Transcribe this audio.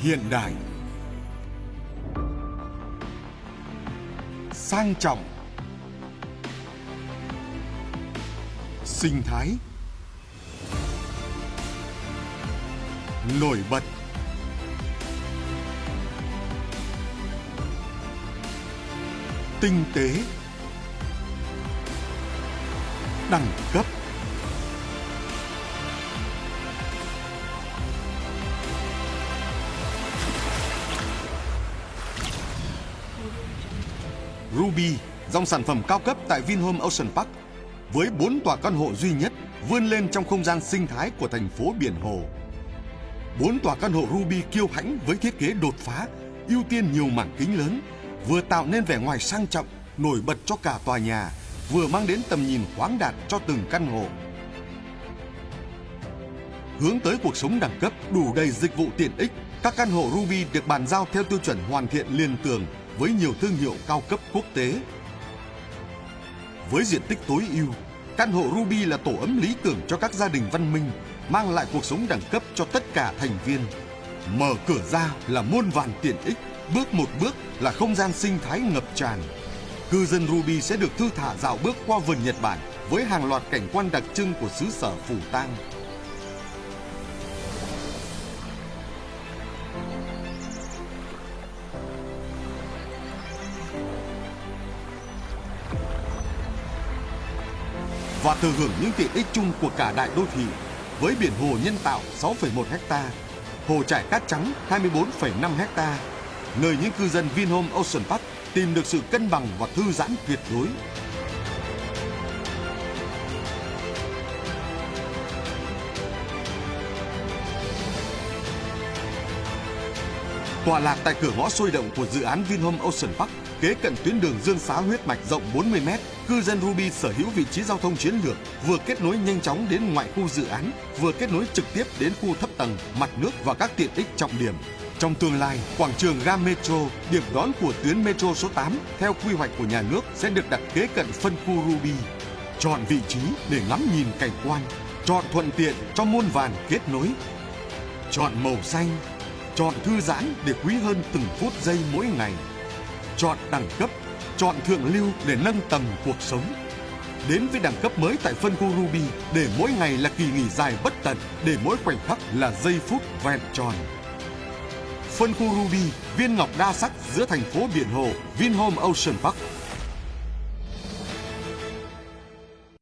hiện đại. Sang trọng. Sinh thái. Nổi bật. Tinh tế. Đẳng cấp. Ruby, dòng sản phẩm cao cấp tại Vinhome Ocean Park với 4 tòa căn hộ duy nhất vươn lên trong không gian sinh thái của thành phố biển hồ. 4 tòa căn hộ Ruby kiêu hãnh với thiết kế đột phá, ưu tiên nhiều mảng kính lớn, vừa tạo nên vẻ ngoài sang trọng, nổi bật cho cả tòa nhà, vừa mang đến tầm nhìn khoáng đạt cho từng căn hộ. Hướng tới cuộc sống đẳng cấp đủ đầy dịch vụ tiện ích, các căn hộ Ruby được bàn giao theo tiêu chuẩn hoàn thiện liền tường với nhiều thương hiệu cao cấp quốc tế. Với diện tích tối ưu, căn hộ Ruby là tổ ấm lý tưởng cho các gia đình văn minh, mang lại cuộc sống đẳng cấp cho tất cả thành viên. Mở cửa ra là muôn vàn tiện ích, bước một bước là không gian sinh thái ngập tràn. Cư dân Ruby sẽ được thư thả dạo bước qua vườn Nhật Bản với hàng loạt cảnh quan đặc trưng của xứ sở Phủ Tang. Và thừa hưởng những tiện ích chung của cả đại đô thị với biển hồ nhân tạo 6,1 ha, hồ trải cát trắng 24,5 ha, nơi những cư dân Vinhome Ocean Park tìm được sự cân bằng và thư giãn tuyệt đối. Tọa lạc tại cửa ngõ sôi động của dự án Vinhome Ocean Park, kế cận tuyến đường Dương Xá huyết mạch rộng 40 m, cư dân Ruby sở hữu vị trí giao thông chiến lược, vừa kết nối nhanh chóng đến ngoại khu dự án, vừa kết nối trực tiếp đến khu thấp tầng, mặt nước và các tiện ích trọng điểm. Trong tương lai, quảng trường ga Metro, điểm đón của tuyến Metro số 8 theo quy hoạch của nhà nước sẽ được đặt kế cận phân khu Ruby. Chọn vị trí để ngắm nhìn cảnh quan, chọn thuận tiện cho muôn vàn kết nối. Chọn màu xanh, chọn thư giãn để quý hơn từng phút giây mỗi ngày. Chọn đẳng cấp, chọn thượng lưu để nâng tầm cuộc sống. Đến với đẳng cấp mới tại phân khu Ruby để mỗi ngày là kỳ nghỉ dài bất tận, để mỗi khoảnh khắc là giây phút vẹn tròn. Phân khu Ruby, viên ngọc đa sắc giữa thành phố biển hồ Vinhome Ocean Park